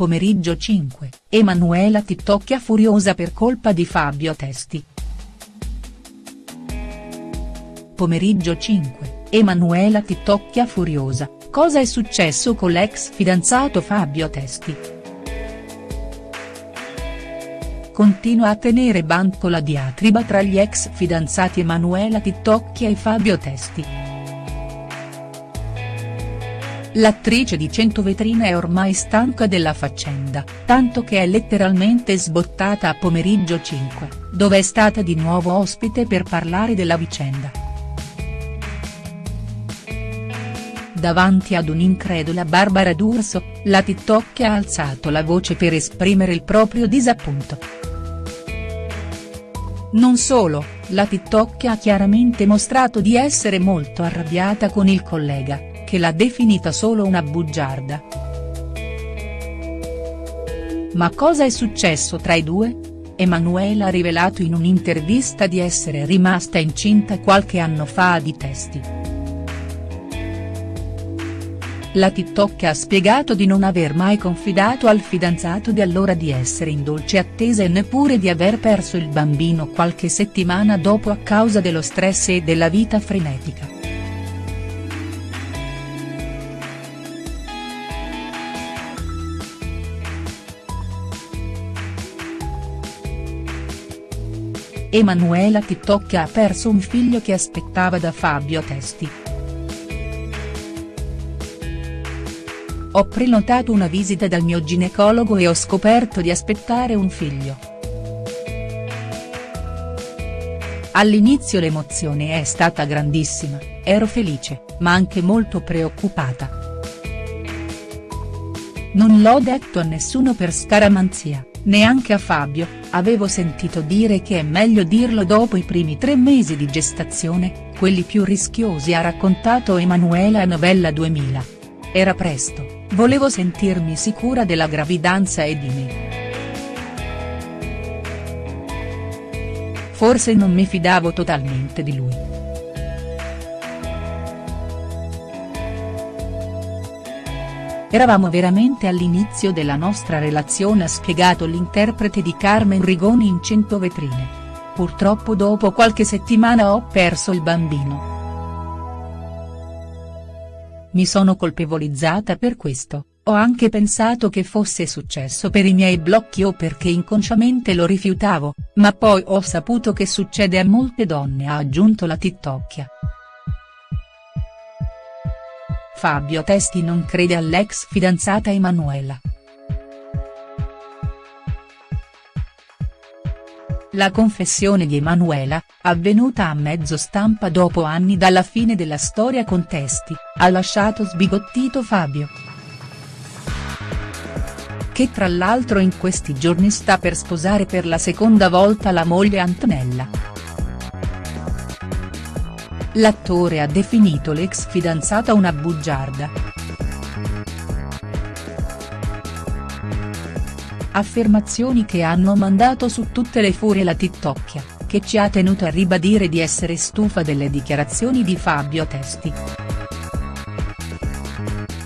Pomeriggio 5, Emanuela TikTokia furiosa per colpa di Fabio Testi. Pomeriggio 5, Emanuela TikTokia furiosa, cosa è successo con l'ex fidanzato Fabio Testi?. Continua a tenere banco la diatriba tra gli ex fidanzati Emanuela TikTokia e Fabio Testi. L'attrice di 100 vetrine è ormai stanca della faccenda, tanto che è letteralmente sbottata a pomeriggio 5, dove è stata di nuovo ospite per parlare della vicenda. Davanti ad un'incredula Barbara D'Urso, la TikTok ha alzato la voce per esprimere il proprio disappunto. Non solo, la TikTok ha chiaramente mostrato di essere molto arrabbiata con il collega che l'ha definita solo una bugiarda. Ma cosa è successo tra i due? Emanuela ha rivelato in un'intervista di essere rimasta incinta qualche anno fa di testi. La TikTok ha spiegato di non aver mai confidato al fidanzato di allora di essere in dolce attesa e neppure di aver perso il bambino qualche settimana dopo a causa dello stress e della vita frenetica. Emanuela TikTok ha perso un figlio che aspettava da Fabio Testi. Ho prenotato una visita dal mio ginecologo e ho scoperto di aspettare un figlio. All'inizio l'emozione è stata grandissima, ero felice, ma anche molto preoccupata. Non l'ho detto a nessuno per scaramanzia, neanche a Fabio, avevo sentito dire che è meglio dirlo dopo i primi tre mesi di gestazione, quelli più rischiosi ha raccontato Emanuela a Novella 2000. Era presto, volevo sentirmi sicura della gravidanza e di me. Forse non mi fidavo totalmente di lui. Eravamo veramente all'inizio della nostra relazione ha spiegato l'interprete di Carmen Rigoni in 100 vetrine. Purtroppo dopo qualche settimana ho perso il bambino. Mi sono colpevolizzata per questo, ho anche pensato che fosse successo per i miei blocchi o perché inconsciamente lo rifiutavo, ma poi ho saputo che succede a molte donne ha aggiunto la TikTokia. Fabio Testi non crede all'ex fidanzata Emanuela. La confessione di Emanuela, avvenuta a mezzo stampa dopo anni dalla fine della storia con Testi, ha lasciato sbigottito Fabio. Che tra l'altro in questi giorni sta per sposare per la seconda volta la moglie Antonella. L'attore ha definito l'ex fidanzata una bugiarda. Affermazioni che hanno mandato su tutte le furie la TikTokia, che ci ha tenuto a ribadire di essere stufa delle dichiarazioni di Fabio Testi.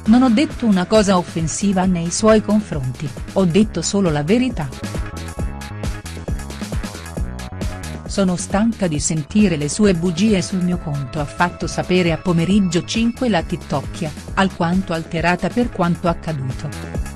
Non ho detto una cosa offensiva nei suoi confronti, ho detto solo la verità. Sono stanca di sentire le sue bugie sul mio conto ha fatto sapere a pomeriggio 5 la TikTokia, alquanto alterata per quanto accaduto.